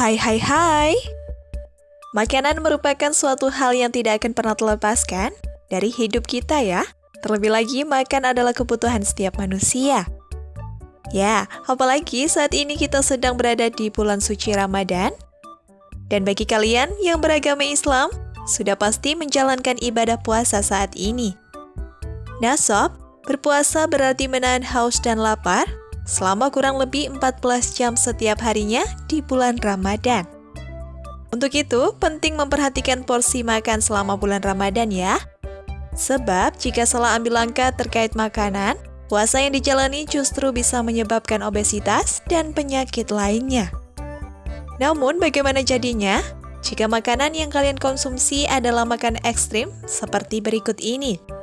Hai hai hai. Makanan merupakan suatu hal yang tidak akan pernah terlepaskan dari hidup kita ya. Terlebih lagi makan adalah kebutuhan setiap manusia. Ya, apalagi saat ini kita sedang berada di bulan suci Ramadan. Dan bagi kalian yang beragama Islam, sudah pasti menjalankan ibadah puasa saat ini. Nah sob, berpuasa berarti menahan haus dan lapar selama kurang lebih 14 jam setiap harinya di bulan Ramadan. Untuk itu, penting memperhatikan porsi makan selama bulan Ramadan ya. Sebab jika salah ambil langkah terkait makanan, puasa yang dijalani justru bisa menyebabkan obesitas dan penyakit lainnya. Namun bagaimana jadinya? Jika makanan yang kalian konsumsi adalah makan ekstrim seperti berikut ini.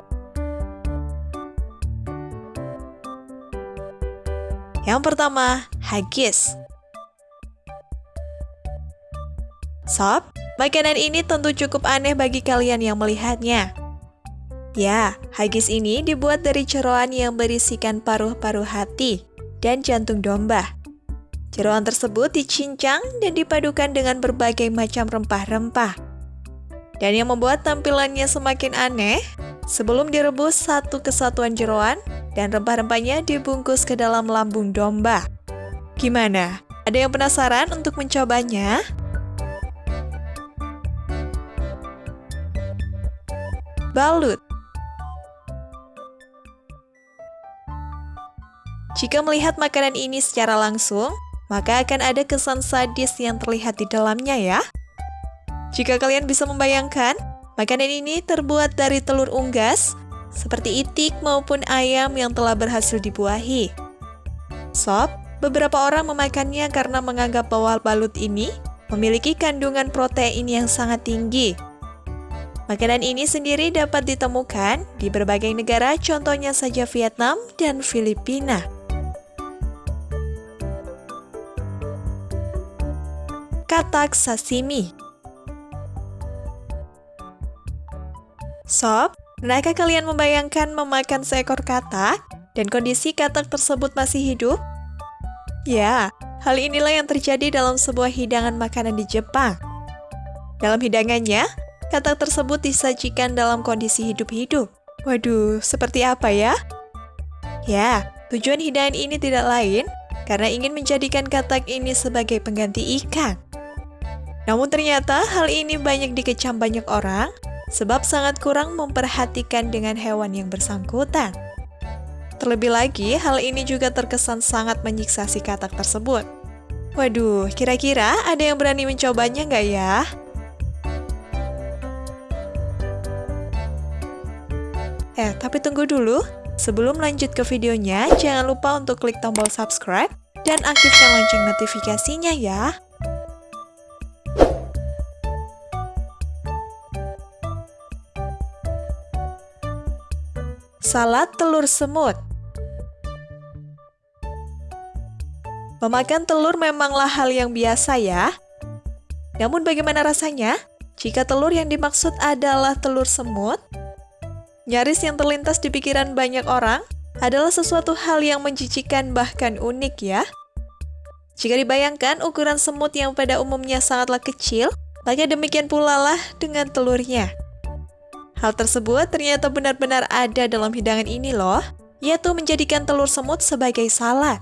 Yang pertama, haggis. Sob, makanan ini tentu cukup aneh bagi kalian yang melihatnya. Ya, haggis ini dibuat dari ceroan yang berisikan paruh-paruh hati dan jantung domba. Jeroan tersebut dicincang dan dipadukan dengan berbagai macam rempah-rempah. Dan yang membuat tampilannya semakin aneh, sebelum direbus satu kesatuan jeroan, dan rempah-rempahnya dibungkus ke dalam lambung domba. Gimana? Ada yang penasaran untuk mencobanya? Balut Jika melihat makanan ini secara langsung, maka akan ada kesan sadis yang terlihat di dalamnya ya. Jika kalian bisa membayangkan, makanan ini terbuat dari telur unggas, seperti itik maupun ayam yang telah berhasil dibuahi. Sob, beberapa orang memakannya karena menganggap bahwa balut ini memiliki kandungan protein yang sangat tinggi. Makanan ini sendiri dapat ditemukan di berbagai negara, contohnya saja Vietnam dan Filipina. Katak sashimi Sob, Pernahkah kalian membayangkan memakan seekor katak dan kondisi katak tersebut masih hidup? Ya, hal inilah yang terjadi dalam sebuah hidangan makanan di Jepang. Dalam hidangannya, katak tersebut disajikan dalam kondisi hidup-hidup. Waduh, seperti apa ya? Ya, tujuan hidangan ini tidak lain karena ingin menjadikan katak ini sebagai pengganti ikan. Namun ternyata hal ini banyak dikecam banyak orang sebab sangat kurang memperhatikan dengan hewan yang bersangkutan. Terlebih lagi, hal ini juga terkesan sangat menyiksa si katak tersebut. Waduh, kira-kira ada yang berani mencobanya nggak ya? Eh, tapi tunggu dulu. Sebelum lanjut ke videonya, jangan lupa untuk klik tombol subscribe dan aktifkan lonceng notifikasinya ya. Salad telur semut Memakan telur memanglah hal yang biasa ya. Namun bagaimana rasanya jika telur yang dimaksud adalah telur semut? Nyaris yang terlintas di pikiran banyak orang adalah sesuatu hal yang menjijikan bahkan unik ya. Jika dibayangkan ukuran semut yang pada umumnya sangatlah kecil, maka demikian pula lah dengan telurnya. Hal tersebut ternyata benar-benar ada dalam hidangan ini loh, yaitu menjadikan telur semut sebagai salad.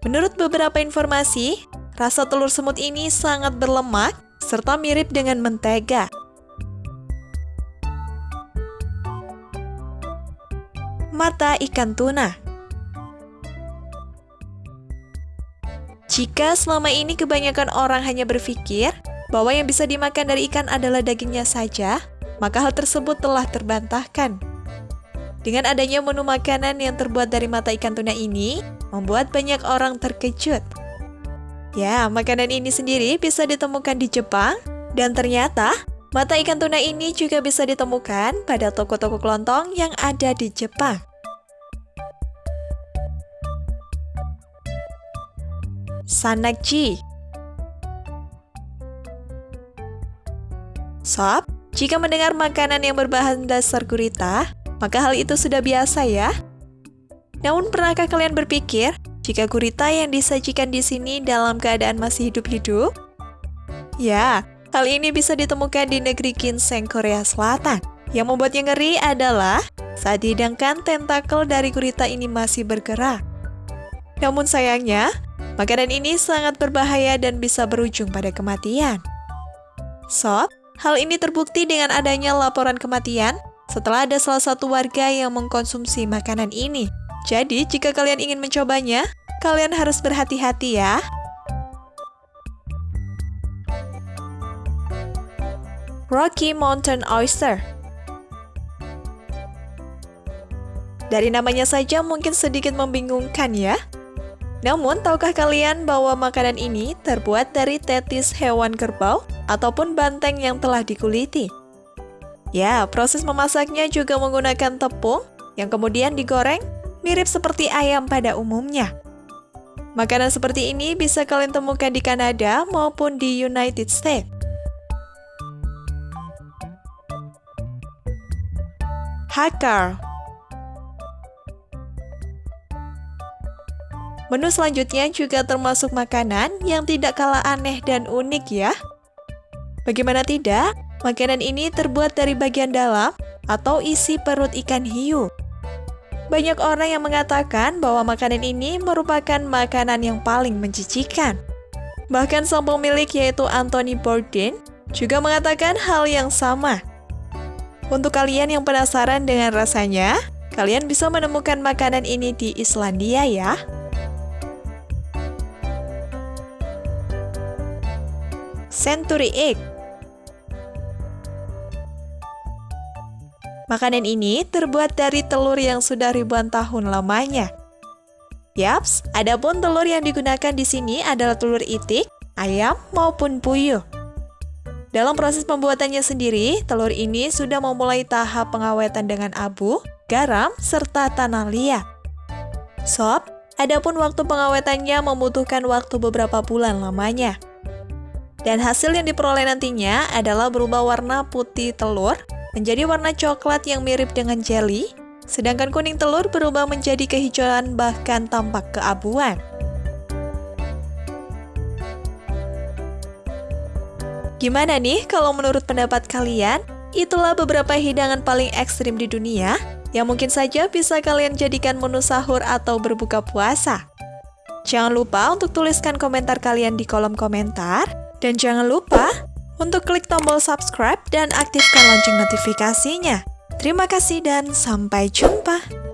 Menurut beberapa informasi, rasa telur semut ini sangat berlemak serta mirip dengan mentega. Mata ikan tuna Jika selama ini kebanyakan orang hanya berpikir bahwa yang bisa dimakan dari ikan adalah dagingnya saja, maka hal tersebut telah terbantahkan. Dengan adanya menu makanan yang terbuat dari mata ikan tuna ini, membuat banyak orang terkejut. Ya, makanan ini sendiri bisa ditemukan di Jepang, dan ternyata mata ikan tuna ini juga bisa ditemukan pada toko-toko kelontong yang ada di Jepang. Sanakji Sob, jika mendengar makanan yang berbahan dasar gurita, maka hal itu sudah biasa ya. Namun pernahkah kalian berpikir, jika gurita yang disajikan di sini dalam keadaan masih hidup-hidup, Ya, hal ini bisa ditemukan di negeri ginseng Korea Selatan. Yang membuatnya ngeri adalah saat dihidangkan tentakel dari gurita ini masih bergerak. Namun sayangnya, makanan ini sangat berbahaya dan bisa berujung pada kematian. Sob, hal ini terbukti dengan adanya laporan kematian setelah ada salah satu warga yang mengkonsumsi makanan ini. Jadi, jika kalian ingin mencobanya, kalian harus berhati-hati ya. Rocky Mountain Oyster Dari namanya saja mungkin sedikit membingungkan ya. Namun, tahukah kalian bahwa makanan ini terbuat dari tetis hewan kerbau ataupun banteng yang telah dikuliti? Ya, proses memasaknya juga menggunakan tepung yang kemudian digoreng mirip seperti ayam pada umumnya. Makanan seperti ini bisa kalian temukan di Kanada maupun di United States. Hakar Menu selanjutnya juga termasuk makanan yang tidak kalah aneh dan unik ya. Bagaimana tidak, makanan ini terbuat dari bagian dalam atau isi perut ikan hiu. Banyak orang yang mengatakan bahwa makanan ini merupakan makanan yang paling menjijikan. Bahkan sang pemilik yaitu Anthony Bourdain juga mengatakan hal yang sama. Untuk kalian yang penasaran dengan rasanya, kalian bisa menemukan makanan ini di Islandia ya. Century Egg Makanan ini terbuat dari telur yang sudah ribuan tahun lamanya. Yaps, adapun telur yang digunakan di sini adalah telur itik, ayam, maupun puyuh. Dalam proses pembuatannya sendiri, telur ini sudah memulai tahap pengawetan dengan abu, garam, serta tanah liat. Sob, adapun waktu pengawetannya membutuhkan waktu beberapa bulan lamanya. Dan hasil yang diperoleh nantinya adalah berubah warna putih telur menjadi warna coklat yang mirip dengan jelly, sedangkan kuning telur berubah menjadi kehijauan bahkan tampak keabuan. Gimana nih kalau menurut pendapat kalian? Itulah beberapa hidangan paling ekstrim di dunia yang mungkin saja bisa kalian jadikan menu sahur atau berbuka puasa. Jangan lupa untuk tuliskan komentar kalian di kolom komentar. Dan jangan lupa untuk klik tombol subscribe dan aktifkan lonceng notifikasinya. Terima kasih dan sampai jumpa.